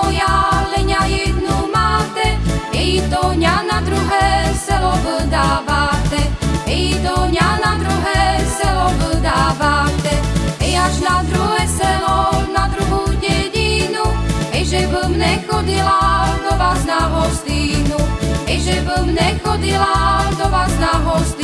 moja leňa jednu máte, i to ňa na druhé selo vdávate, i to ňa na druhé selo vdávate, i až na druhé selo, na druhú dedinu, ej že bym nechodila do vás na hostinu, ej že bym nechodila do vás na hostinu.